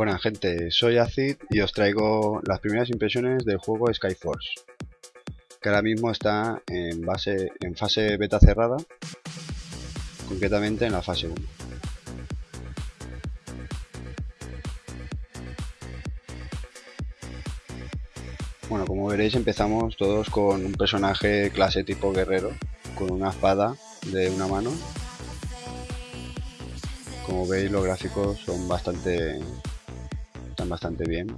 Buenas gente, soy Acid y os traigo las primeras impresiones del juego Skyforce que ahora mismo está en, base, en fase beta cerrada concretamente en la fase 1 Bueno, como veréis empezamos todos con un personaje clase tipo guerrero con una espada de una mano. Como veis los gráficos son bastante están bastante bien.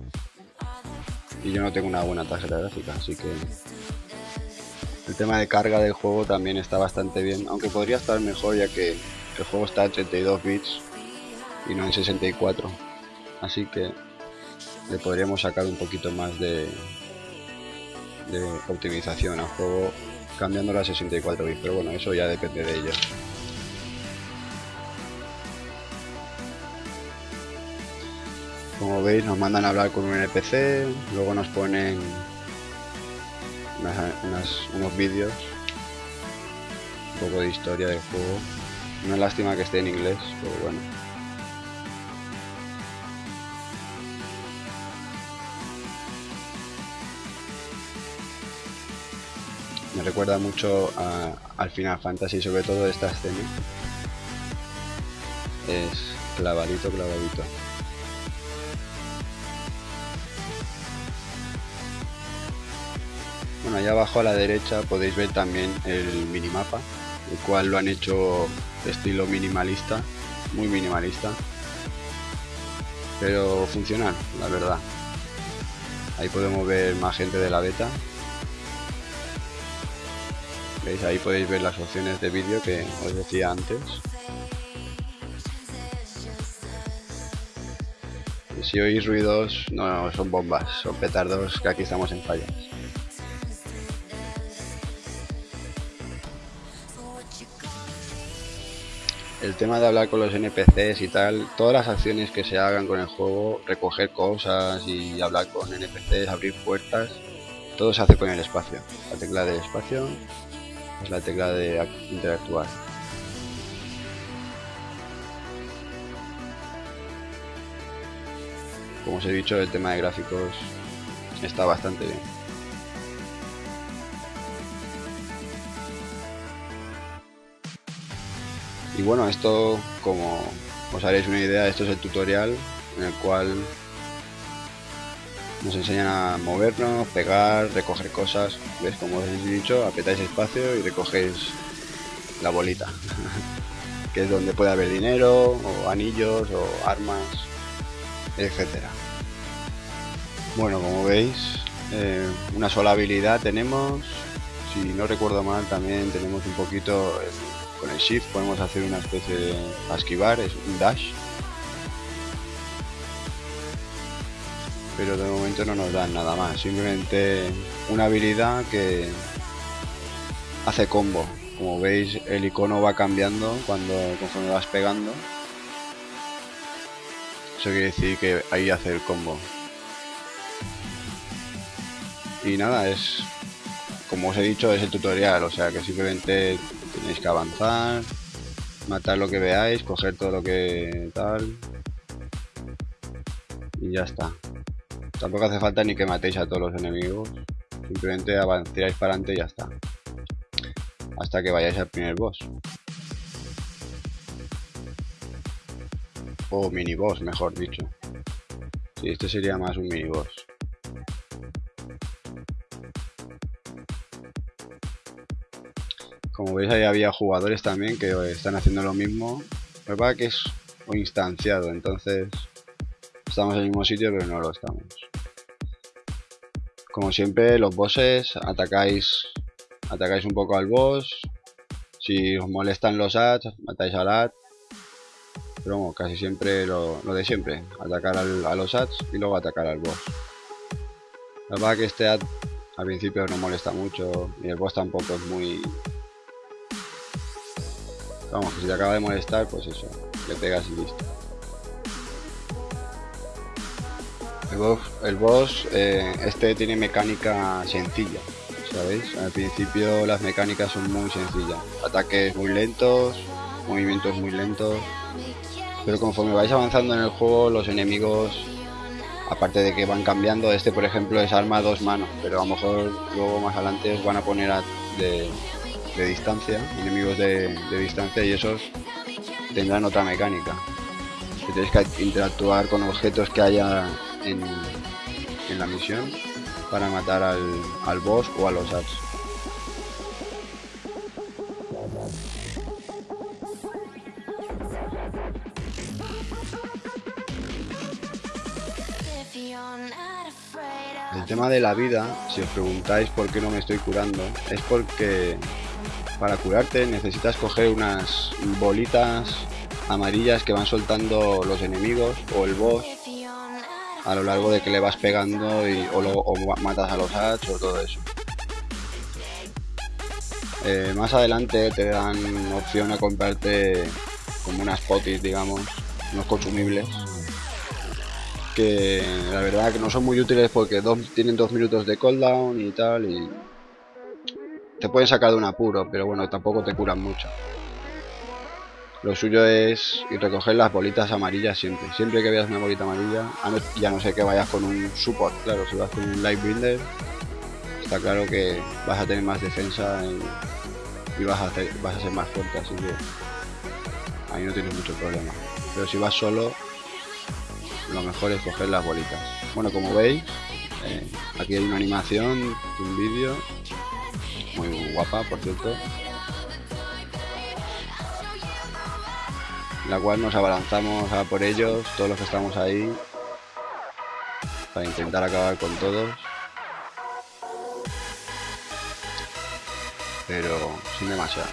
Y yo no tengo una buena tarjeta gráfica así que el tema de carga del juego también está bastante bien aunque podría estar mejor ya que el juego está en 32 bits y no en 64 así que le podríamos sacar un poquito más de, de optimización al juego cambiando a 64 bits pero bueno eso ya depende de ellos Como veis nos mandan a hablar con un NPC, luego nos ponen unos vídeos, un poco de historia del juego. Una lástima que esté en inglés, pero bueno. Me recuerda mucho al Final Fantasy, sobre todo esta escena. Es clavadito, clavadito. Allá abajo a la derecha podéis ver también el minimapa, el cual lo han hecho de estilo minimalista, muy minimalista, pero funcional, la verdad. Ahí podemos ver más gente de la beta. ¿Veis? Ahí podéis ver las opciones de vídeo que os decía antes. si oís ruidos, no son bombas, son petardos que aquí estamos en fallas. El tema de hablar con los NPCs y tal, todas las acciones que se hagan con el juego, recoger cosas y hablar con NPCs, abrir puertas, todo se hace con el espacio. La tecla del espacio es la tecla de interactuar. Como os he dicho, el tema de gráficos está bastante bien. Y bueno esto como os haréis una idea esto es el tutorial en el cual nos enseñan a movernos, pegar, recoger cosas. ¿ves? como os he dicho, apretáis espacio y recogéis la bolita. Que es donde puede haber dinero o anillos o armas etcétera. Bueno como veis eh, una sola habilidad tenemos. Si no recuerdo mal también tenemos un poquito con el shift podemos hacer una especie de esquivar, es un dash. Pero de momento no nos dan nada más, simplemente una habilidad que hace combo. Como veis el icono va cambiando cuando conforme vas pegando. Eso quiere decir que ahí hace el combo. Y nada, es como os he dicho, es el tutorial, o sea que simplemente tenéis que avanzar, matar lo que veáis, coger todo lo que tal y ya está. Tampoco hace falta ni que matéis a todos los enemigos, simplemente avancéis para adelante y ya está. Hasta que vayáis al primer boss. O mini boss, mejor dicho. Sí, este sería más un mini boss. Como veis ahí había jugadores también que están haciendo lo mismo. Lo que pasa que es instanciado, entonces estamos en el mismo sitio pero no lo estamos. Como siempre los bosses atacáis atacáis un poco al boss. Si os molestan los ads, matáis al ad. Pero bueno, casi siempre lo, de siempre, atacar a los ads y luego atacar al boss. La verdad que este ad al principio no molesta mucho y el boss tampoco es muy Vamos, que si te acaba de molestar, pues eso, le pegas y listo. El boss, eh, este tiene mecánica sencilla, ¿sabéis? Al principio las mecánicas son muy sencillas. Ataques muy lentos, movimientos muy lentos. Pero conforme vais avanzando en el juego, los enemigos, aparte de que van cambiando, este por ejemplo es arma a dos manos, pero a lo mejor luego más adelante os van a poner de, distancia, enemigos de, distancia y esos tendrán otra mecánica. Que tenéis que interactuar con objetos que haya en, la misión para matar al, al boss o a los ads. El tema de la vida, si os preguntáis por qué no me estoy curando, es porque para curarte necesitas coger unas bolitas amarillas que van soltando los enemigos o el boss a lo largo de que le vas pegando y, o, matas a los ads o todo eso. Eh, más adelante te dan opción a comprarte como unas potis, digamos, unos consumibles que la verdad que no son muy útiles porque tienen dos minutos de cooldown y tal y te pueden sacar de un apuro, pero bueno, tampoco te curan mucho. Lo suyo es recoger las bolitas amarillas siempre. Siempre que veas una bolita amarilla, ya no sé que vayas con un support, claro, si vas con un light binder, está claro que vas a tener más defensa y, vas, a hacer, vas a ser más fuerte, así que ahí no tienes mucho problema. Pero si vas solo, lo mejor es coger las bolitas. Bueno, como veis, eh, aquí hay una animación, un vídeo, muy guapa, por cierto, la cual nos abalanzamos a por ellos, todos los que estamos ahí, para intentar acabar con todos. Pero sin demasiado.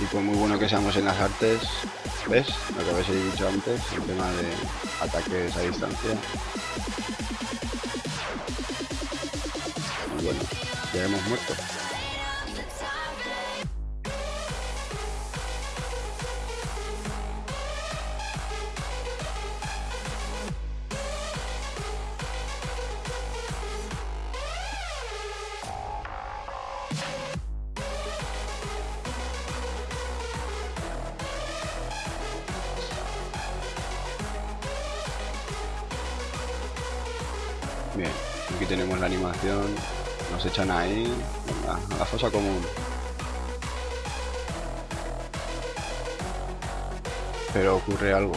Y pues muy bueno que seamos en las artes, ¿ves? Lo que habéis dicho antes, el tema de ataques a distancia. Ya hemos muerto. Bien, aquí tenemos la animación. Nos echan ahí. a la fosa común. Pero ocurre algo.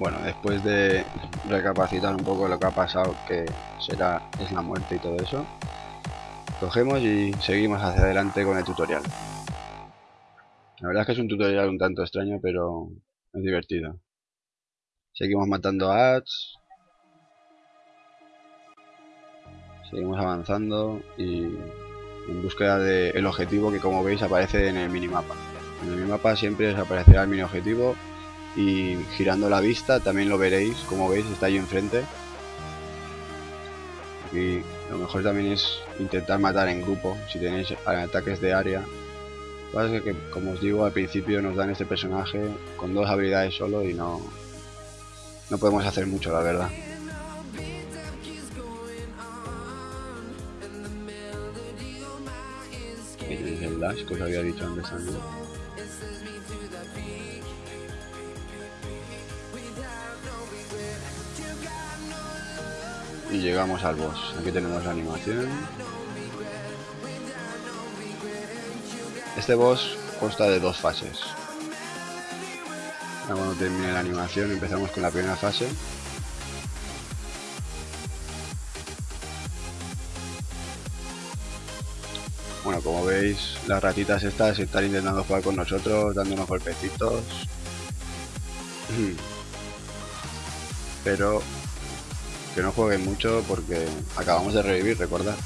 Bueno, después de recapacitar un poco lo que ha pasado, que será es la muerte y todo eso, cogemos y seguimos hacia adelante con el tutorial. La verdad es que es un tutorial un tanto extraño, pero es divertido. Seguimos matando ads. Seguimos avanzando y en búsqueda del objetivo que como veis aparece en el minimapa. En el minimapa siempre os aparecerá el mini objetivo y girando la vista también lo veréis, como veis está ahí enfrente. Y lo mejor también es intentar matar en grupo, si tenéis ataques de área. Lo que que, como os digo, al principio nos dan este personaje con dos habilidades solo y no, no podemos hacer mucho, la verdad. el dash que os había dicho antes. Llegamos al boss. Aquí tenemos la animación. Este boss consta de dos fases. cuando termine la animación empezamos con la primera fase. Bueno, como veis, las ratitas estas están intentando jugar con nosotros, dándonos golpecitos. Pero que no jueguen mucho porque acabamos de revivir, recordad.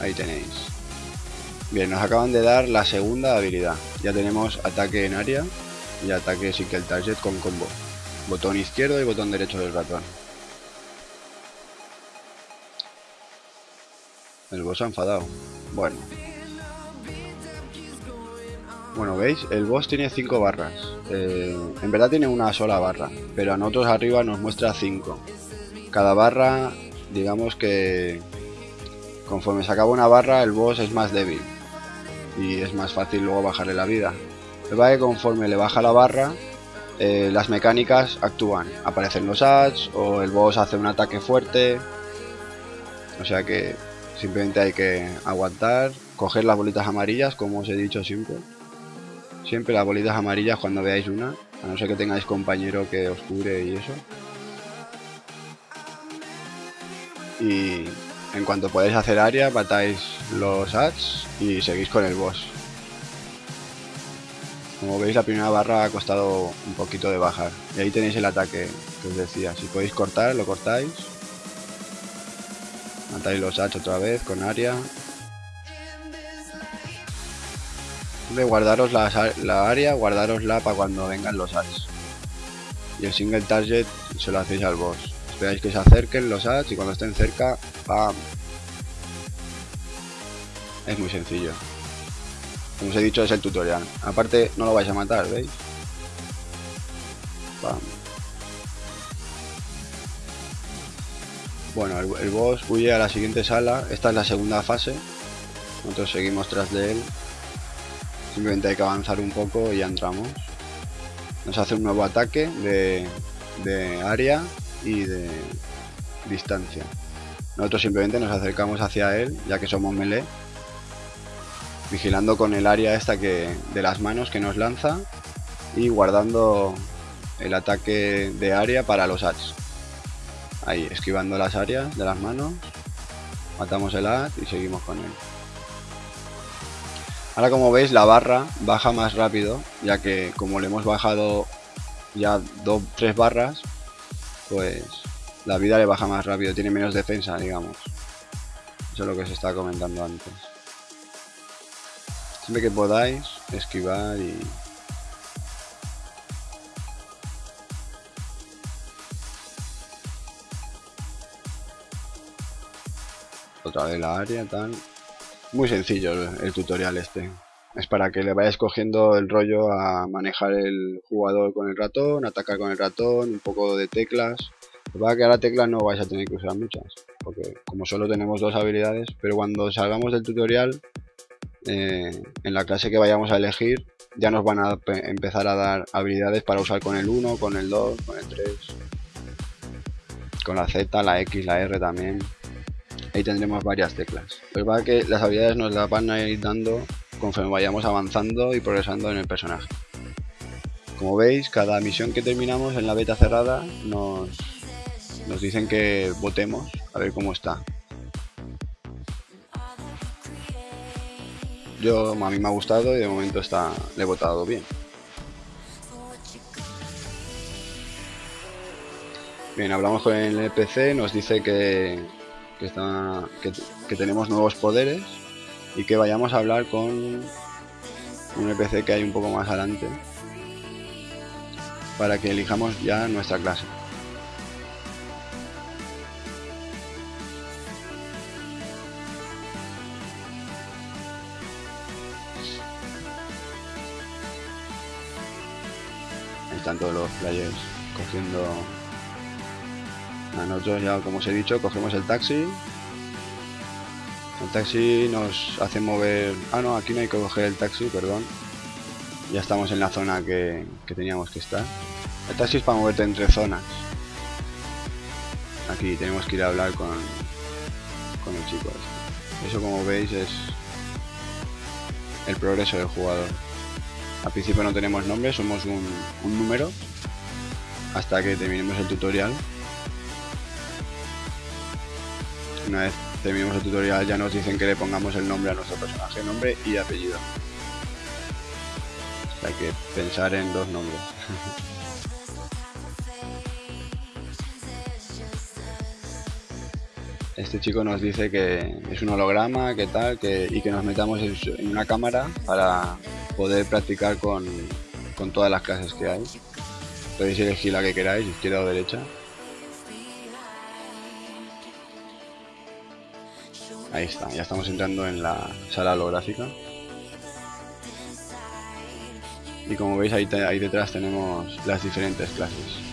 Ahí tenéis. Bien, nos acaban de dar la segunda habilidad. Ya tenemos ataque en área y ataque sin que el target con combo. Botón izquierdo y botón derecho del ratón. El boss ha enfadado. Bueno, bueno, ¿veis? El boss tiene 5 barras. Eh, en verdad tiene una sola barra, pero a nosotros arriba nos muestra 5. Cada barra, digamos que conforme se acaba una barra, el boss es más débil. Y es más fácil luego bajarle la vida. Lo que conforme le baja la barra, eh, las mecánicas actúan. Aparecen los ads o el boss hace un ataque fuerte. O sea que simplemente hay que aguantar, coger las bolitas amarillas, como os he dicho siempre. Siempre las bolitas amarillas cuando veáis una, a no ser que tengáis compañero que os cure y eso. Y en cuanto podáis hacer área, matáis los ads y seguís con el boss. Como veis la primera barra ha costado un poquito de bajar. Y ahí tenéis el ataque que os decía. Si podéis cortar, lo cortáis. Matáis los ads otra vez con área. Guardaros la, la área, guardarosla para cuando vengan los ads. Y el single target se lo hacéis al boss. Esperáis que se acerquen los ads y cuando estén cerca, ¡pam! Es muy sencillo. Como os he dicho, es el tutorial. Aparte, no lo vais a matar, ¿veis? Bueno, el, boss huye a la siguiente sala. Esta es la segunda fase. Nosotros seguimos tras de él. Simplemente hay que avanzar un poco y ya entramos. Nos hace un nuevo ataque de, de área y de distancia. Nosotros simplemente nos acercamos hacia él, ya que somos melee vigilando con el área esta que de las manos que nos lanza y guardando el ataque de área para los ads. Ahí, esquivando las áreas de las manos, matamos el ad y seguimos con él. Ahora como veis la barra baja más rápido, ya que como le hemos bajado ya dos, tres barras, pues la vida le baja más rápido, tiene menos defensa, digamos. Eso es lo que se está comentando antes. Siempre que podáis, esquivar y... Otra vez la área, tal. Muy sencillo el, tutorial este. Es para que le vayáis cogiendo el rollo a manejar el jugador con el ratón, atacar con el ratón, un poco de teclas. Lo que la tecla no vais a tener que usar muchas, porque como solo tenemos dos habilidades, pero cuando salgamos del tutorial eh, en la clase que vayamos a elegir ya nos van a empezar a dar habilidades para usar con el 1, con el 2, con el 3 con la Z, la X, la R también ahí tendremos varias teclas. Pues va que las habilidades nos las van a ir dando conforme vayamos avanzando y progresando en el personaje. Como veis cada misión que terminamos en la beta cerrada nos, nos dicen que votemos a ver cómo está. Yo, a mí me ha gustado y de momento está, le he votado bien. Bien, hablamos con el NPC, nos dice que, que, tenemos nuevos poderes y que vayamos a hablar con un NPC que hay un poco más adelante para que elijamos ya nuestra clase. están todos los players cogiendo a nosotros ya como os he dicho cogemos el taxi. El taxi nos hace mover ah no aquí no hay que coger el taxi perdón. Ya estamos en la zona que, teníamos que estar. El taxi es para moverte entre zonas. Aquí tenemos que ir a hablar con con el chico este. eso como veis es el progreso del jugador. Al principio no tenemos nombre, somos un, número hasta que terminemos el tutorial. Una vez terminemos el tutorial ya nos dicen que le pongamos el nombre a nuestro personaje, nombre y apellido. hay que pensar en dos nombres. este chico nos dice que es un holograma, que tal, que, y que nos metamos en una cámara para poder practicar con, con todas las clases que hay. Podéis elegir la que queráis, izquierda o derecha. Ahí está, ya estamos entrando en la sala holográfica. Y como veis ahí, ahí detrás tenemos las diferentes clases.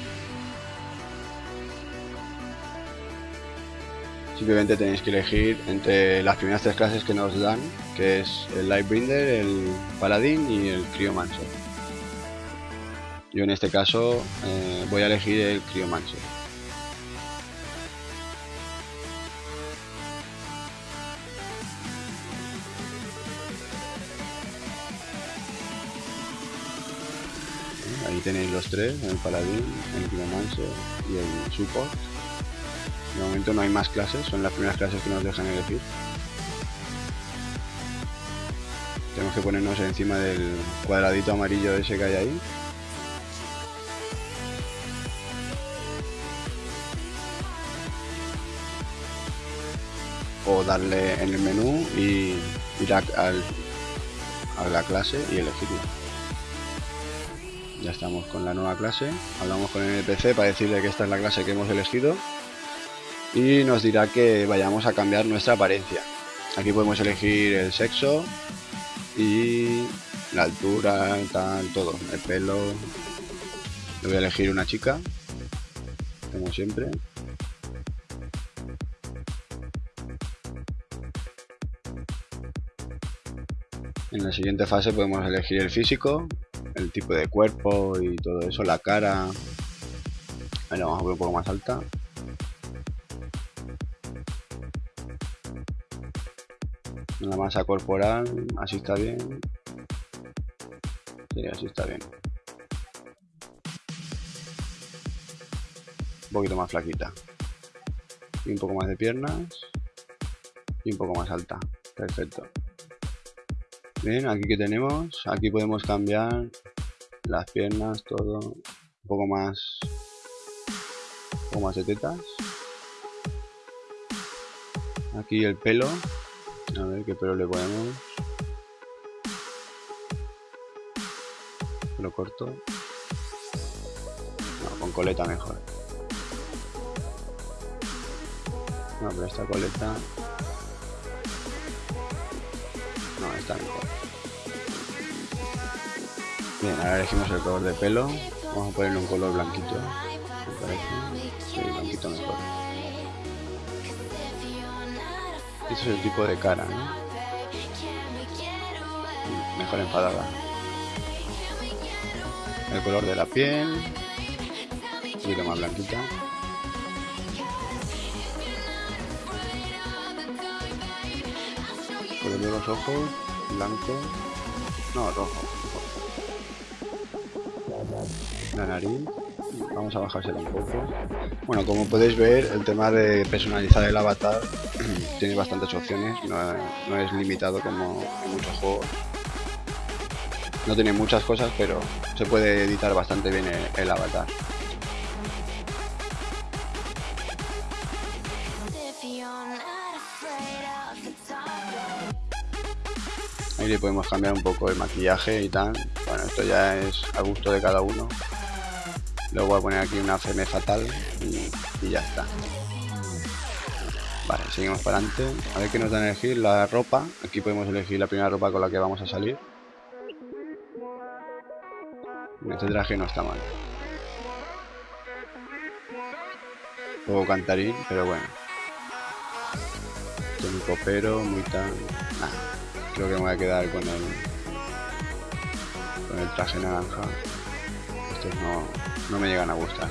Simplemente tenéis que elegir entre las primeras tres clases que nos dan, que es el Lightbringer, el Paladín y el Cryomancer. Yo en este caso eh, voy a elegir el Cryomancer. Tenéis los tres, el Paladín, el Cryomancer y el Support. De momento no hay más clases, son las primeras clases que nos dejan elegir. Tenemos que ponernos encima del cuadradito amarillo ese que hay ahí. O darle en el menú y ir a, a la clase y elegirla. Ya estamos con la nueva clase. Hablamos con el NPC para decirle que esta es la clase que hemos elegido y nos dirá que vayamos a cambiar nuestra apariencia. Aquí podemos elegir el sexo y la altura, tal, todo, el pelo. Le voy a elegir una chica, como siempre. En la siguiente fase podemos elegir el físico, el tipo de cuerpo y todo eso, la cara. Ahí vamos a ver un poco más alta. la masa corporal, así está bien. Sí, así está bien. Un poquito más flaquita. Y un poco más de piernas. Y un poco más alta. Perfecto. Bien, aquí que tenemos. Aquí podemos cambiar las piernas, todo. Un poco más. Un poco más de tetas. Aquí el pelo. A ver qué pelo le ponemos. Lo corto. Con coleta mejor. No, pero esta coleta... Bien, ahora elegimos el color de pelo. Vamos a ponerle un color blanquito. Me blanquito mejor. Este es el tipo de cara, ¿no? Mejor enfadada. El color de la piel. Un poquito más blanquita. Color de los ojos. Blanco. No, rojo. La nariz. Vamos a bajársela un poco. Bueno como podéis ver el tema de personalizar el avatar tiene bastantes opciones. No, es limitado como en muchos juegos. No tiene muchas cosas pero se puede editar bastante bien el, avatar le podemos cambiar un poco el maquillaje y tal bueno esto ya es a gusto de cada uno Luego voy a poner aquí una FM fatal y, ya está. Vale, seguimos para adelante. A ver qué nos dan a elegir. La ropa. Aquí podemos elegir la primera ropa con la que vamos a salir. Este traje no está mal. Un cantarín, pero bueno. Muy copero, muy tan... creo que me voy a quedar con el... Con el traje naranja. Estos no, no me llegan a gustar.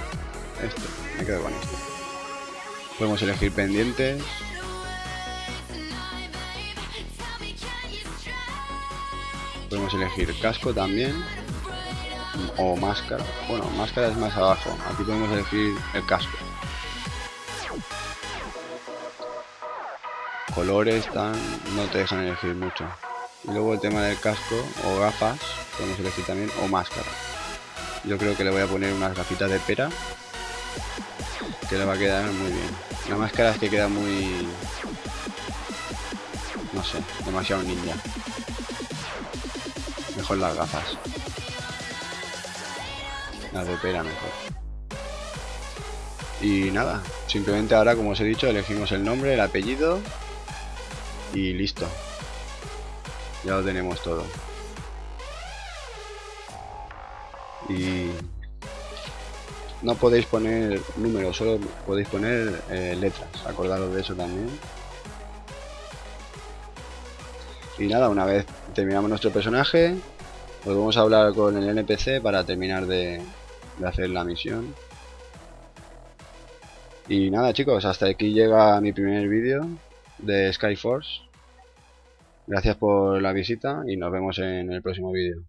Este, me quedo con este. Podemos elegir pendientes. Podemos elegir casco también. O máscara. Bueno, máscara es más abajo. Aquí podemos elegir el casco. Colores tan no te dejan elegir mucho. Y luego el tema del casco o gafas, podemos elegir también, o máscara. Yo creo que le voy a poner unas gafitas de pera. Que le va a quedar muy bien. La máscara es que queda muy... No sé, demasiado ninja. Mejor las gafas. Las de pera mejor. Y nada, simplemente ahora como os he dicho elegimos el nombre, el apellido y listo ya lo tenemos todo y no podéis poner números, solo podéis poner eh, letras, acordaros de eso también. Y nada, una vez terminamos nuestro personaje, volvemos a hablar con el NPC para terminar de, de hacer la misión. Y nada chicos, hasta aquí llega mi primer vídeo de Skyforce. Gracias por la visita y nos vemos en el próximo vídeo.